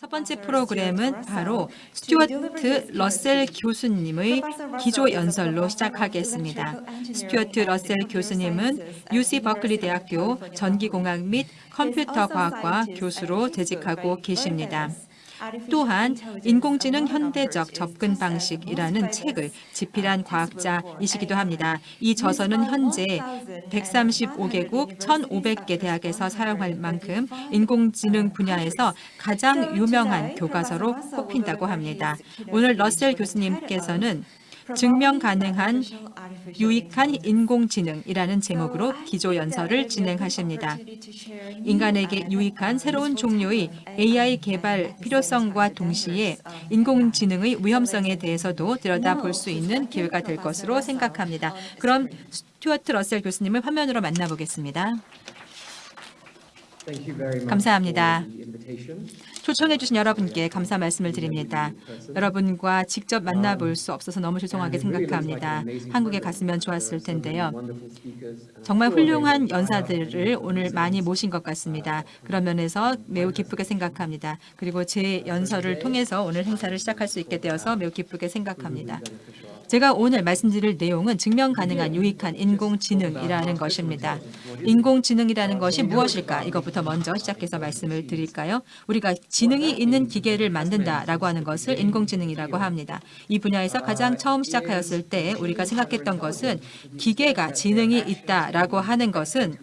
첫 번째 프로그램은 바로 스튜어트 러셀 교수님의 기조 연설로 시작하겠습니다. 스튜어트 러셀 교수님은 UC 버클리 대학교 전기공학 및 컴퓨터과학과 교수로 재직하고 계십니다. 또한 인공지능 현대적 접근 방식이라는 책을 집필한 과학자이시기도 합니다. 이 저서는 현재 135개국 1,500개 대학에서 사용할 만큼 인공지능 분야에서 가장 유명한 교과서로 꼽힌다고 합니다. 오늘 러셀 교수님께서는 증명 가능한 유익한 인공지능이라는 제목으로 기조연설을 진행하십니다. 인간에게 유익한 새로운 종류의 AI 개발 필요성과 동시에 인공지능의 위험성에 대해서도 들여다볼 수 있는 기회가 될 것으로 생각합니다. 그럼 스튜어트 러셀 교수님을 화면으로 만나보겠습니다. 감사합니다. 초청해 주신 여러분께 감사 말씀을 드립니다. 여러분과 직접 만나볼 수 없어서 너무 죄송하게 생각합니다. 한국에 갔으면 좋았을 텐데요. 정말 훌륭한 연사들을 오늘 많이 모신 것 같습니다. 그런 면에서 매우 기쁘게 생각합니다. 그리고 제 연설을 통해서 오늘 행사를 시작할 수 있게 되어서 매우 기쁘게 생각합니다. 제가 오늘 말씀드릴 내용은 증명 가능한 유익한 인공지능이라는 것입니다. 인공지능이라는 것이 무엇일까? 이것부터 먼저 시작해서 말씀을 드릴까요? 우리가 지능이 있는 기계를 만든다라고 하는 것을 인공지능이라고 합니다. 이 분야에서 가장 처음 시작하였을 때 우리가 생각했던 것은 기계가 지능이 있다라고 하는 것은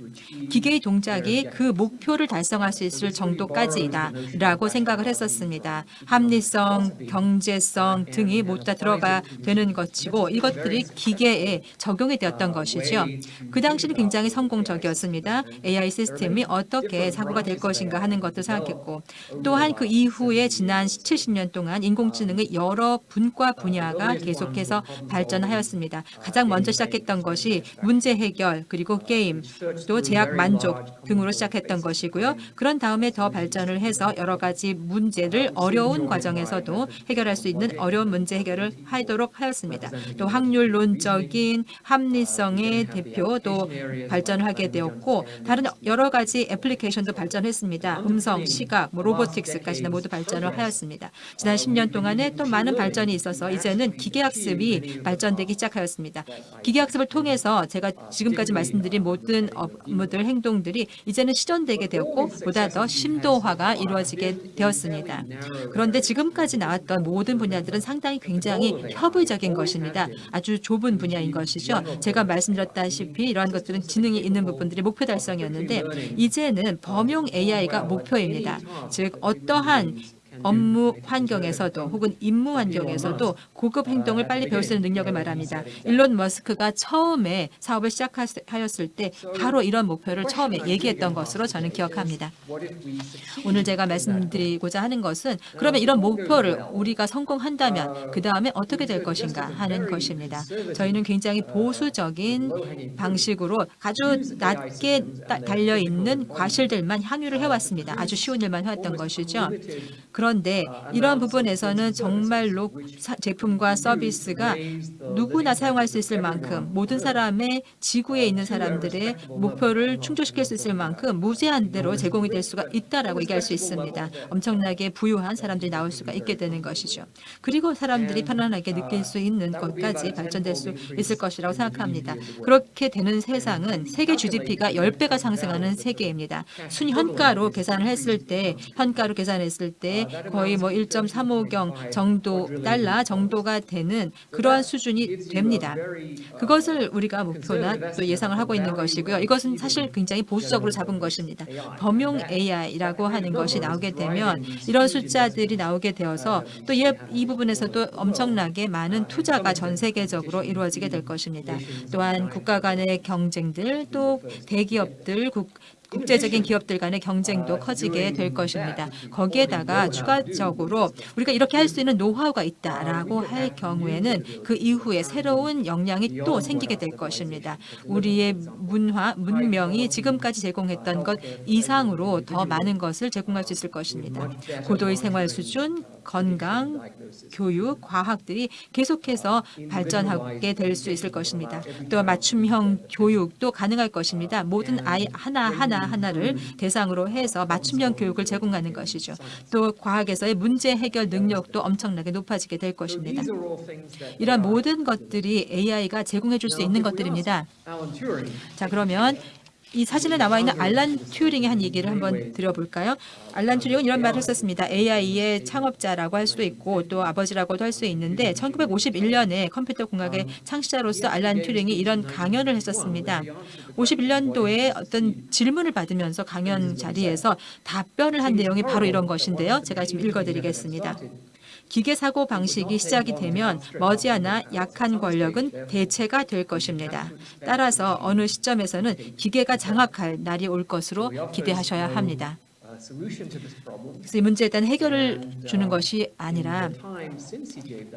기계의 동작이 그 목표를 달성할 수 있을 정도까지이다 라고 생각을 했었습니다. 합리성, 경제성 등이 모두 다 들어가 되는 것 이고 이것들이 기계에 적용이 되었던 것이죠. 그 당시는 굉장히 성공적이었습니다. AI 시스템이 어떻게 사고가 될 것인가 하는 것도 생각했고 또한 그 이후에 지난 70년 동안 인공지능의 여러 분과 분야가 계속해서 발전하였습니다. 가장 먼저 시작했던 것이 문제 해결 그리고 게임 또 제약 만족 등으로 시작했던 것이고요. 그런 다음에 더 발전을 해서 여러 가지 문제를 어려운 과정에서도 해결할 수 있는 어려운 문제 해결을 하도록 하였습니다. 또 확률론적인 합리성의 대표도 발전하게 되었고 다른 여러 가지 애플리케이션도 발전했습니다. 음성, 시각, 뭐 로보틱스까지는 모두 발전을 하였습니다. 지난 10년 동안에 또 많은 발전이 있어서 이제는 기계학습이 발전되기 시작하였습니다. 기계학습을 통해서 제가 지금까지 말씀드린 모든 업무들, 행동들이 이제는 실현되게 되었고 보다 더 심도화가 이루어지게 되었습니다. 그런데 지금까지 나왔던 모든 분야들은 상당히 굉장히 협의적인 것 입니다. 아주 좁은 분야인 것이죠. 제가 말씀드렸다시피 이러한 것들은 지능이 있는 부분들이 목표 달성이었는데 이제는 범용 AI가 목표입니다. 즉 어떠한 업무 환경에서도 혹은 임무 환경에서도 고급 행동을 빨리 배울 수 있는 능력을 말합니다. 일론 머스크가 처음에 사업을 시작하였을 때 바로 이런 목표를 처음에 얘기했던 것으로 저는 기억합니다. 오늘 제가 말씀드리고자 하는 것은 그러면 이런 목표를 우리가 성공한다면 그 다음에 어떻게 될 것인가 하는 것입니다. 저희는 굉장히 보수적인 방식으로 아주 낮게 달려있는 과실들만 향유를 해왔습니다. 아주 쉬운 일만 해왔던 것이죠. 그런 데 이런 부분에서는 정말로 제품과 서비스가 누구나 사용할 수 있을 만큼 모든 사람의 지구에 있는 사람들의 목표를 충족시킬 수 있을 만큼 무제한대로 제공이 될 수가 있다라고 얘기할 수 있습니다. 엄청나게 부유한 사람들이 나올 수가 있게 되는 것이죠. 그리고 사람들이 편안하게 느낄 수 있는 것까지 발전될 수 있을 것이라고 생각합니다. 그렇게 되는 세상은 세계 GDP가 10배가 상승하는 세계입니다. 순현가로 계산을 했을 때 현가로 계산했을 때 거의 뭐 1.35경 정도 달러 정도가 되는 그러한 수준이 됩니다. 그것을 우리가 목표나 또 예상을 하고 있는 것이고요. 이것은 사실 굉장히 보수적으로 잡은 것입니다. 범용 AI라고 하는 것이 나오게 되면 이런 숫자들이 나오게 되어서 또 이 부분에서도 엄청나게 많은 투자가 전 세계적으로 이루어지게 될 것입니다. 또한 국가 간의 경쟁들 또 대기업들 국, 국제적인 기업들 간의 경쟁도 커지게 될 것입니다. 거기에다가 추가적으로 우리가 이렇게 할 수 있는 노하우가 있다라고 할 경우에는 그 이후에 새로운 역량이 또 생기게 될 것입니다. 우리의 문화, 문명이 지금까지 제공했던 것 이상으로 더 많은 것을 제공할 수 있을 것입니다. 고도의 생활 수준, 건강, 교육, 과학들이 계속해서 발전하게 될 수 있을 것입니다. 또 맞춤형 교육도 가능할 것입니다. 모든 아이 하나하나 하나를 대상으로 해서 맞춤형 교육을 제공하는 것이죠. 또 과학에서의 문제 해결 능력도 엄청나게 높아지게 될 것입니다. 이런 모든 것들이 AI가 제공해 줄 수 있는 것들입니다. 자 그러면 이 사진에 나와 있는 알란 튜링의 한 얘기를 한번 드려볼까요? 알란 튜링은 이런 말을 했었습니다. AI의 창업자라고 할 수도 있고 또 아버지라고도 할 수 있는데 1951년에 컴퓨터 공학의 창시자로서 알란 튜링이 이런 강연을 했었습니다. 51년도에 어떤 질문을 받으면서 강연 자리에서 답변을 한 내용이 바로 이런 것인데요. 제가 지금 읽어드리겠습니다. 기계 사고 방식이 시작이 되면 머지않아 약한 권력은 대체가 될 것입니다. 따라서 어느 시점에서는 기계가 장악할 날이 올 것으로 기대하셔야 합니다. 그래서 이 문제에 대한 해결을 주는 것이 아니라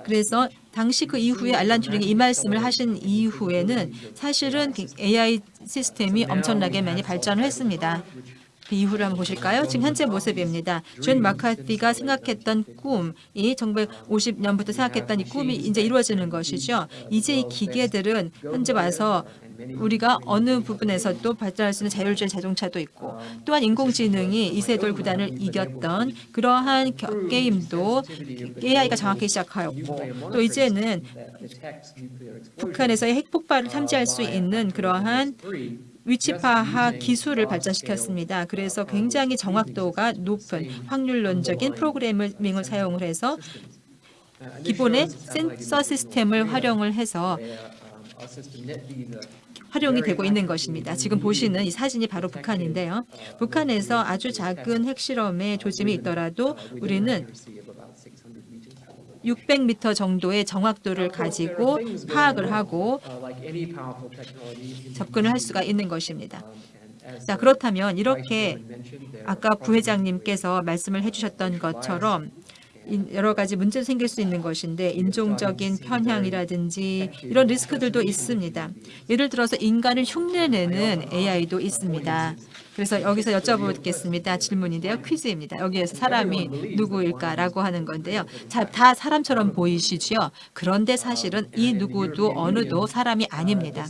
그래서 당시 그 이후에 알란 튜링이 이 말씀을 하신 이후에는 사실은 AI 시스템이 엄청나게 많이 발전을 했습니다. 그 이후를 한번 보실까요? 지금 현재 모습입니다. 존 마카티가 생각했던 꿈이 1950년부터 생각했던 이 꿈이 이제 이루어지는 것이죠. 이제 이 기계들은 현재 와서 우리가 어느 부분에서도 발전할 수 있는 자율주행 자동차도 있고 또한 인공지능이 이세돌 구단을 이겼던 그러한 겨, 게임도 AI가 장악하기 시작하였고 또 이제는 북한에서의 핵폭발을 탐지할 수 있는 그러한 위치 파악 기술을 발전시켰습니다. 그래서 굉장히 정확도가 높은 확률론적인 프로그래밍을 사용을 해서 기본의 센서 시스템을 활용을 해서 활용이 되고 있는 것입니다. 지금 보시는 이 사진이 바로 북한인데요. 북한에서 아주 작은 핵실험의 조짐이 있더라도 우리는 600m 정도의 정확도를 가지고 파악을 하고 접근을 할 수가 있는 것입니다. 자 그렇다면 이렇게 아까 부회장님께서 말씀을 해주셨던 것처럼 여러 가지 문제도 생길 수 있는 것인데 인종적인 편향이라든지 이런 리스크들도 있습니다. 예를 들어서 인간을 흉내내는 AI도 있습니다. 그래서 여기서 여쭤보겠습니다. 질문인데요. 퀴즈입니다. 여기에서 사람이 누구일까라고 하는 건데요. 자, 다 사람처럼 보이시죠? 그런데 사실은 이 누구도 어느도 사람이 아닙니다.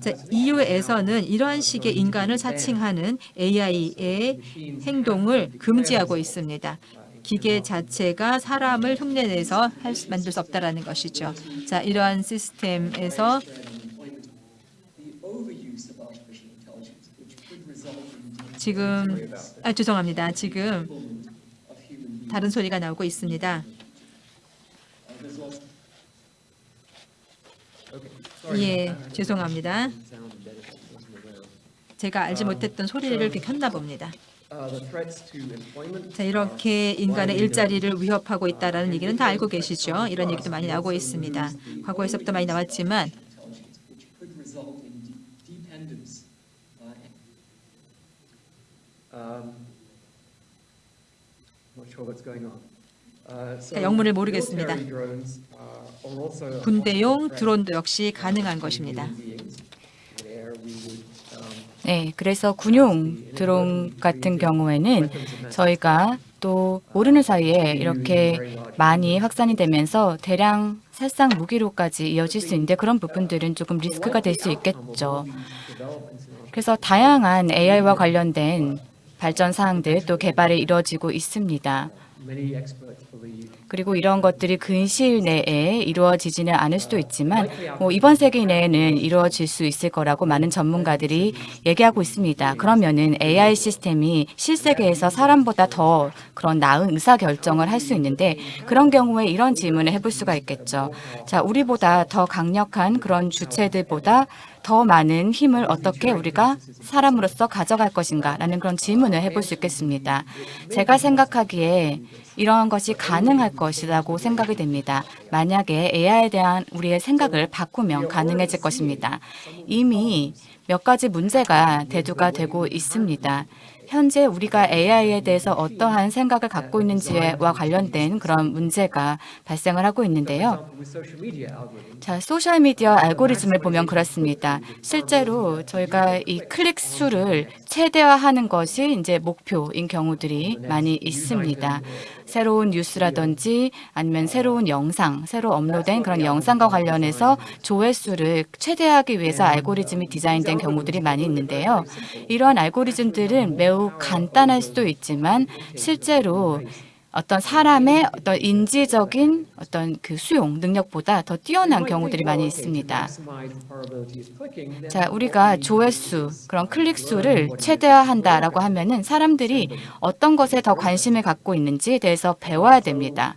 자, EU에서는 이러한 식의 인간을 사칭하는 AI의 행동을 금지하고 있습니다. 기계 자체가 사람을 흉내내서 할 수, 만들 수 없다는 것이죠. 자, 이러한 시스템에서 지금 아 죄송합니다. 지금 다른 소리가 나오고 있습니다. 예, 죄송합니다. 제가 알지 못했던 소리를 켰나 봅니다. 자, 이렇게 인간의 일자리를 위협하고 있다는 얘기는 다 알고 계시죠? 이런 얘기도 많이 나오고 있습니다. 과거에서부터 많이 나왔지만 자, 영문을 모르겠습니다. 군대용 드론도 역시 가능한 것입니다. 네, 그래서 군용 드론 같은 경우에는 저희가 또 모르는 사이에 이렇게 많이 확산이 되면서 대량 살상 무기로까지 이어질 수 있는데 그런 부분들은 조금 리스크가 될 수 있겠죠. 그래서 다양한 AI와 관련된 발전 사항들 또 개발이 이루어지고 있습니다. 그리고 이런 것들이 근시일 내에 이루어지지는 않을 수도 있지만 뭐 이번 세기 내에는 이루어질 수 있을 거라고 많은 전문가들이 얘기하고 있습니다. 그러면은 AI 시스템이 실세계에서 사람보다 더 그런 나은 의사결정을 할 수 있는데 그런 경우에 이런 질문을 해볼 수가 있겠죠. 자, 우리보다 더 강력한 그런 주체들보다 더 많은 힘을 어떻게 우리가 사람으로서 가져갈 것인가 라는 그런 질문을 해볼 수 있겠습니다. 제가 생각하기에 이러한 것이 가능할 것이라고 생각이 됩니다. 만약에 AI에 대한 우리의 생각을 바꾸면 가능해질 것입니다. 이미 몇 가지 문제가 대두가 되고 있습니다. 현재 우리가 AI에 대해서 어떠한 생각을 갖고 있는지와 관련된 그런 문제가 발생을 하고 있는데요. 자, 소셜미디어 알고리즘을 보면 그렇습니다. 실제로 저희가 이 클릭 수를 최대화하는 것이 이제 목표인 경우들이 많이 있습니다. 새로운 뉴스라든지 아니면 새로운 영상, 새로 업로드된 그런 영상과 관련해서 조회수를 최대화하기 위해서 알고리즘이 디자인된 경우들이 많이 있는데요. 이러한 알고리즘들은 매우 간단할 수도 있지만 실제로 어떤 사람의 어떤 인지적인 어떤 그 수용 능력보다 더 뛰어난 경우들이 많이 있습니다. 자, 우리가 조회수, 그런 클릭 수를 최대화한다라고 하면은 사람들이 어떤 것에 더 관심을 갖고 있는지에 대해서 배워야 됩니다.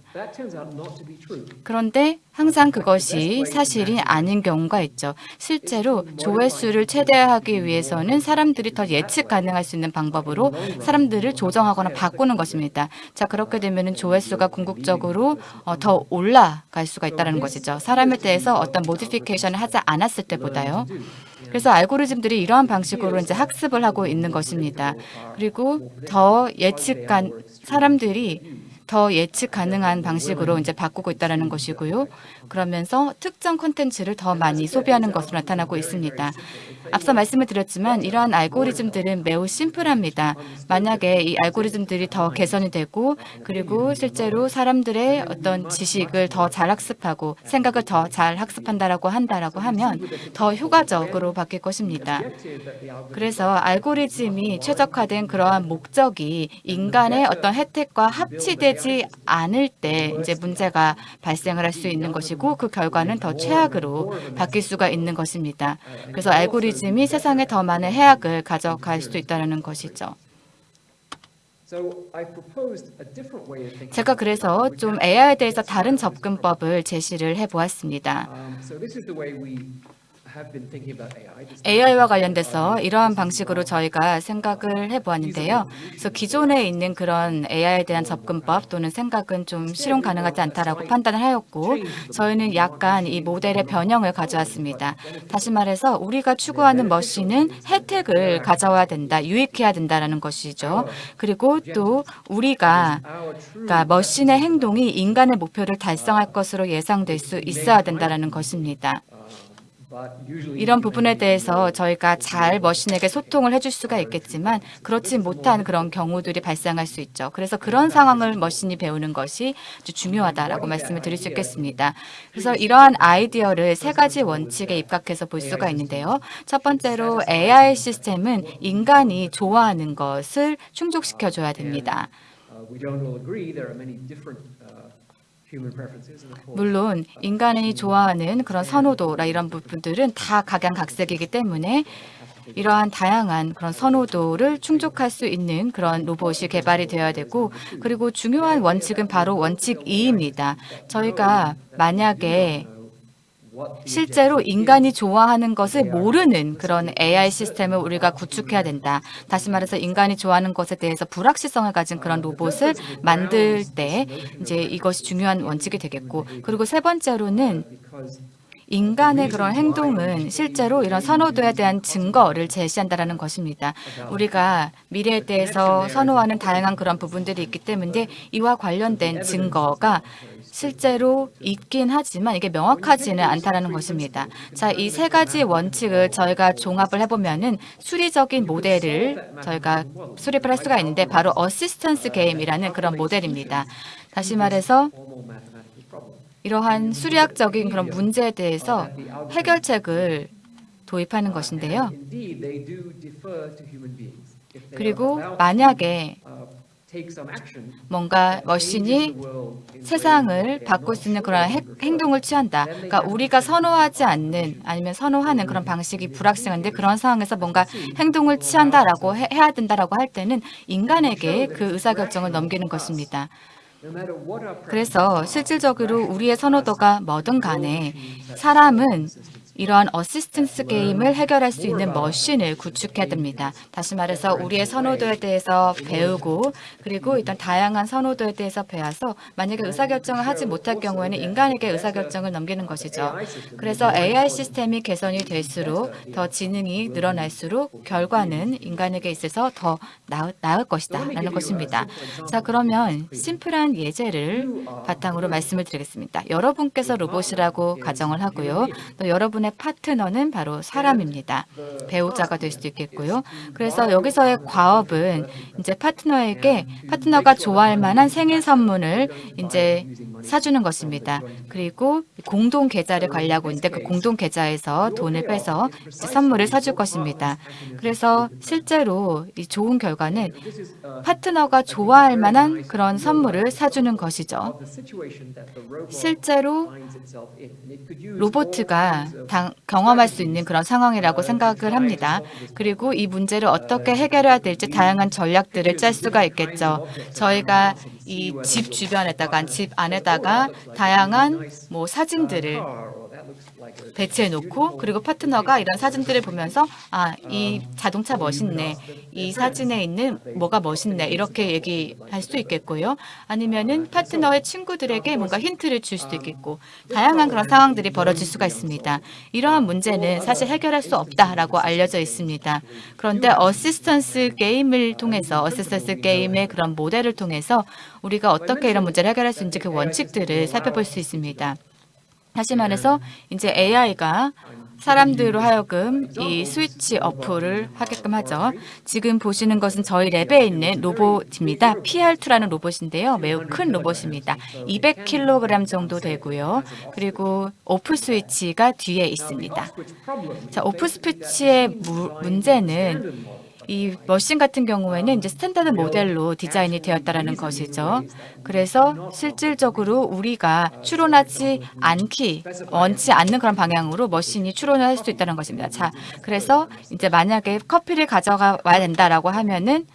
그런데 항상 그것이 사실이 아닌 경우가 있죠. 실제로 조회수를 최대화하기 위해서는 사람들이 더 예측 가능할 수 있는 방법으로 사람들을 조정하거나 바꾸는 것입니다. 자, 그렇게 되면 조회수가 궁극적으로 어, 더 올라갈 수가 있다는 것이죠. 사람에 대해서 어떤 모디피케이션을 하지 않았을 때보다요. 그래서 알고리즘들이 이러한 방식으로 이제 학습을 하고 있는 것입니다. 그리고 더 예측간 사람들이 더 예측 가능한 방식으로 이제 바꾸고 있다는 것이고요. 그러면서 특정 콘텐츠를 더 많이 소비하는 것으로 나타나고 있습니다. 앞서 말씀을 드렸지만 이러한 알고리즘들은 매우 심플합니다. 만약에 이 알고리즘들이 더 개선이 되고 그리고 실제로 사람들의 어떤 지식을 더 잘 학습하고 생각을 더 잘 학습한다라고 한다라고 하면 더 효과적으로 바뀔 것입니다. 그래서 알고리즘이 최적화된 그러한 목적이 인간의 어떤 혜택과 합치되지 않을 때 이제 문제가 발생을 할 수 있는 것이고 그 결과는 더 최악으로 바뀔 수가 있는 것입니다. 그래서 알고리즘이 세상에 더 많은 해악을 가져갈 수도 있다는 것이죠. 제가 그래서 좀 AI에 대해서 다른 접근법을 제시를 해보았습니다. AI와 관련돼서 이러한 방식으로 저희가 생각을 해보았는데요. 그래서 기존에 있는 그런 AI에 대한 접근법 또는 생각은 좀 실현 가능하지 않다라고 판단을 하였고 저희는 약간 이 모델의 변형을 가져왔습니다. 다시 말해서 우리가 추구하는 머신은 혜택을 가져와야 된다, 유익해야 된다는 것이죠. 그리고 또 우리가 그러니까 머신의 행동이 인간의 목표를 달성할 것으로 예상될 수 있어야 된다는 것입니다. 이런 부분에 대해서 저희가 잘 머신에게 소통을 해줄 수가 있겠지만 그렇지 못한 그런 경우들이 발생할 수 있죠. 그래서 그런 상황을 머신이 배우는 것이 중요하다라고 말씀을 드릴 수 있겠습니다. 그래서 이러한 아이디어를 세 가지 원칙에 입각해서 볼 수가 있는데요. 첫 번째로 AI 시스템은 인간이 좋아하는 것을 충족시켜줘야 됩니다. 물론 인간이 좋아하는 그런 선호도라 이런 부분들은 다 각양각색이기 때문에 이러한 다양한 그런 선호도를 충족할 수 있는 그런 로봇이 개발이 되어야 되고 그리고 중요한 원칙은 바로 원칙 2입니다. 저희가 만약에 실제로 인간이 좋아하는 것을 모르는 그런 AI 시스템을 우리가 구축해야 된다. 다시 말해서 인간이 좋아하는 것에 대해서 불확실성을 가진 그런 로봇을 만들 때 이제 이것이 중요한 원칙이 되겠고 그리고 세 번째로는 인간의 그런 행동은 실제로 이런 선호도에 대한 증거를 제시한다는 것입니다. 우리가 미래에 대해서 선호하는 다양한 그런 부분들이 있기 때문에 이와 관련된 증거가 실제로 있긴 하지만 이게 명확하지는 않다는 것입니다. 자, 이 세 가지 원칙을 저희가 종합을 해보면 은 수리적인 모델을 저희가 수립을 할 수가 있는데 바로 assistance 게임이라는 그런 모델입니다. 다시 말해서 이러한 수리학적인 그런 문제에 대해서 해결책을 도입하는 것인데요. 그리고 만약에 뭔가 machine이 세상을 바꿀 수 있는 그런 행동을 취한다. 그러니까 우리가 선호하지 않는 아니면 선호하는 그런 방식이 불확실한데 그런 상황에서 뭔가 행동을 취한다라고 해, 해야 된다라고 할 때는 인간에게 그 의사결정을 넘기는 것입니다. 그래서 실질적으로 우리의 선호도가 뭐든 간에 사람은 이러한 assistance 게임을 해결할 수 있는 machine을 구축해야 됩니다. 다시 말해서 우리의 선호도에 대해서 배우고 그리고 일단 다양한 선호도에 대해서 배워서 만약에 의사결정을 하지 못할 경우에는 인간에게 의사결정을 넘기는 것이죠. 그래서 AI 시스템이 개선이 될수록 더 지능이 늘어날수록 결과는 인간에게 있어서 더 나을, 나을 것이다 라는 것입니다. 자 그러면 심플한 예제를 바탕으로 말씀을 드리겠습니다. 여러분께서 로봇이라고 가정을 하고요. 또 여러분의 파트너는 바로 사람입니다. 배우자가 될 수도 있겠고요. 그래서 여기서의 과업은 이제 파트너에게 파트너가 좋아할 만한 생일 선물을 이제 사주는 것입니다. 그리고 공동 계좌를 관리하고 있는데 그 공동 계좌에서 돈을 빼서 이제 선물을 사줄 것입니다. 그래서 실제로 이 좋은 결과는 파트너가 좋아할 만한 그런 선물을 사주는 것이죠. 실제로 로보트가 당- 경험할 수 있는 그런 상황이라고 생각을 합니다. 그리고 이 문제를 어떻게 해결해야 될지 다양한 전략들을 짤 수가 있겠죠. 저희가 이 집 주변에다가 집 안에다가 다양한 뭐 사진들을 배치해 놓고 그리고 파트너가 이런 사진들을 보면서 아, 이 자동차 멋있네. 이 사진에 있는 뭐가 멋있네. 이렇게 얘기할 수 있겠고요. 아니면은 파트너의 친구들에게 뭔가 힌트를 줄 수도 있겠고 다양한 그런 상황들이 벌어질 수가 있습니다. 이러한 문제는 사실 해결할 수 없다라고 알려져 있습니다. 그런데 assistance 게임을 통해서 assistance 게임의 그런 모델을 통해서 우리가 어떻게 이런 문제를 해결할 수 있는지 그 원칙들을 살펴볼 수 있습니다. 다시 말해서 이제 AI가 사람들로 하여금 이 스위치 off를 하게끔 하죠. 지금 보시는 것은 저희 lab에 있는 로봇입니다. PR2라는 로봇인데요. 매우 큰 로봇입니다. 200kg 정도 되고요. 그리고 off 스위치가 뒤에 있습니다. 자, off 스위치의 무- 문제는 이 machine 같은 경우에는 이제 standard 모델로 디자인이 되었다라는 것이죠. 그래서 실질적으로 우리가 추론하지 않기 원치 않는 그런 방향으로 machine이 추론을 할 수 있다는 것입니다. 자, 그래서 이제 만약에 커피를 가져가 와야 된다라고 하면은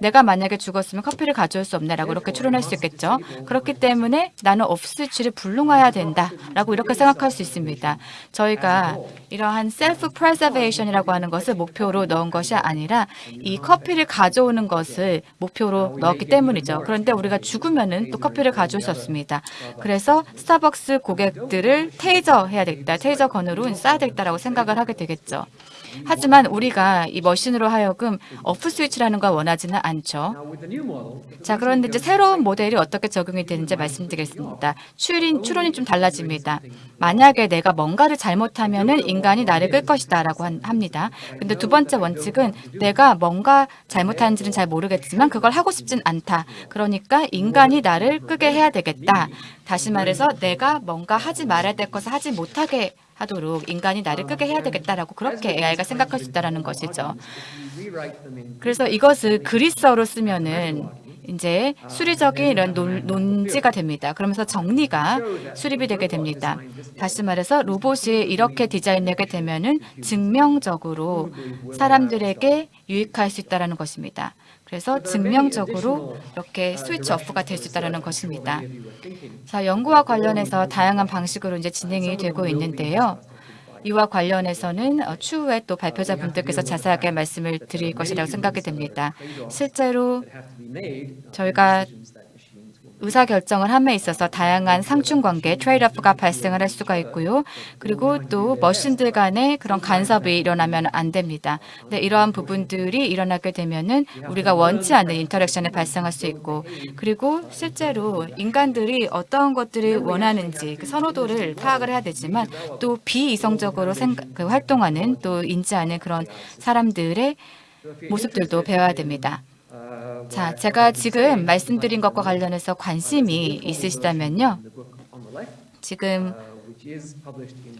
내가 만약에 죽었으면 커피를 가져올 수 없네라고 이렇게 추론할 수 있겠죠. 그렇기 때문에 나는 off 스위치를 불능화해야 된다라고 이렇게 생각할 수 있습니다. 저희가 이러한 self preservation이라고 하는 것을 목표로 넣은 것이 아니라 이 커피를 가져오는 것을 목표로 넣었기 때문이죠. 그런데 우리가 죽으면은 또 커피를 가져올 수 없습니다. 그래서 스타벅스 고객들을 taser 해야 되겠다. taser gun으로 쏴야 되겠다라고 생각을 하게 되겠죠. 하지만 우리가 이 machine으로 하여금 off 스위치라는 걸 원하지는 않죠. 자, 그런데 이제 새로운 모델이 어떻게 적용이 되는지 말씀드리겠습니다. 추린, 추론이 좀 달라집니다. 만약에 내가 뭔가를 잘못하면 은 인간이 나를 끌 것이다 라고 한- 합니다. 근데 두 번째 원칙은 내가 뭔가 잘못하는지는 잘 모르겠지만 그걸 하고 싶진 않다. 그러니까 인간이 나를 끄게 해야 되겠다. 다시 말해서 내가 뭔가 하지 말아야 될 것을 하지 못하게 하도록 인간이 나를 끄게 해야 되겠다라고 그렇게 AI가 생각할 수 있다는 것이죠. 그래서 이것을 그리스어로 쓰면은 이제 수리적인 이런 논, 논지가 됩니다. 그러면서 정리가 수립이 되게 됩니다. 다시 말해서 로봇이 이렇게 디자인되게 되면 은 증명적으로 사람들에게 유익할 수 있다는 것입니다. 그래서 증명적으로 이렇게 스위치 오프가 될 수 있다는 것입니다. 자, 연구와 관련해서 다양한 방식으로 이제 진행이 되고 있는데요. 이와 관련해서는 어, 추후에 또 발표자 분들께서 자세하게 말씀을 드릴 것이라고 생각이 됩니다. 실제로 저희가 의사 결정을 함에 있어서 다양한 상충 관계, trade-off가 발생을 할 수가 있고요. 그리고 또 machine들 간의 그런 간섭이 일어나면 안 됩니다. 근데 이러한 부분들이 일어나게 되면은 우리가 원치 않는 interaction이 발생할 수 있고 그리고 실제로 인간들이 어떤 것들을 원하는지 그 선호도를 파악을 해야 되지만 또 비이성적으로 생각, 그 활동하는 또 인지하는 그런 사람들의 모습들도 배워야 됩니다. 자, 제가 지금 말씀드린 것과 관련해서 관심이 있으시다면요. 지금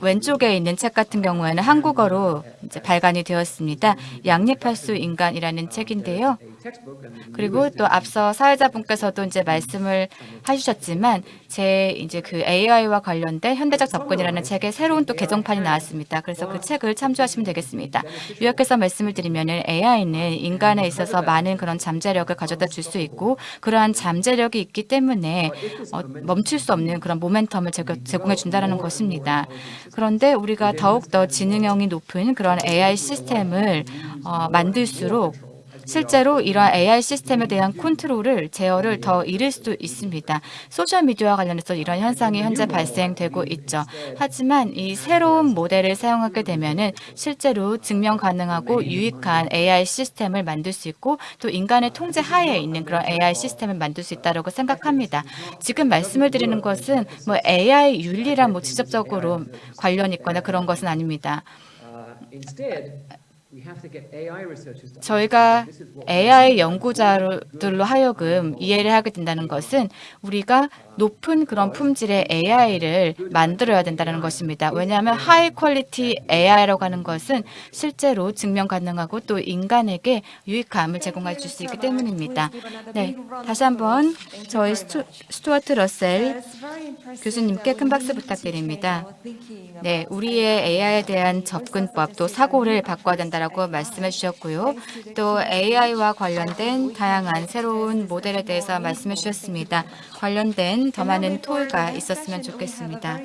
왼쪽에 있는 책 같은 경우에는 한국어로 이제 발간이 되었습니다. 양립할 수 인간이라는 책인데요. 그리고 또 앞서 사회자분께서도 이제 말씀을 해주셨지만 제 이제 그 AI와 관련된 현대적 접근이라는 책에 새로운 또 개정판이 나왔습니다. 그래서 그 책을 참조하시면 되겠습니다. 요약해서 말씀을 드리면은 AI는 인간에 있어서 많은 그런 잠재력을 가져다 줄 수 있고 그러한 잠재력이 있기 때문에 어, 멈출 수 없는 그런 모멘텀을 제공해 준다라는 것입니다. 그런데 우리가 더욱 더 지능형이 높은 그런 AI 시스템을 어, 만들수록 실제로 이러한 AI 시스템에 대한 컨트롤을 제어를 더 잃을 수도 있습니다. 소셜 미디어와 관련해서 이런 현상이 현재 발생되고 있죠. 하지만 이 새로운 모델을 사용하게 되면 은 실제로 증명 가능하고 유익한 AI 시스템을 만들 수 있고 또 인간의 통제 하에 있는 그런 AI 시스템을 만들 수 있다고 생각합니다. 지금 말씀을 드리는 것은 뭐 AI 윤리랑 뭐 직접적으로 관련 있거나 그런 것은 아닙니다. 저희가 AI 연구자들로 하여금 이해를 하게 된다는 것은 우리가 높은 그런 품질의 AI를 만들어야 된다는 것입니다. 왜냐하면 high quality AI라고 하는 것은 실제로 증명 가능하고 또 인간에게 유익함을 제공해 줄수 있기 때문입니다. 네, 다시 한번 저희 스튜, 스튜어트 러셀 교수님께 큰 박수 부탁드립니다. 네, 우리의 AI에 대한 접근법 또 사고를 바꿔야 된 다라고 말씀해 주셨고요. 또 AI와 관련된 다양한 새로운 모델에 대해서 말씀해 주셨습니다. 관련된 더 많은 토의가 있었으면 좋겠습니다.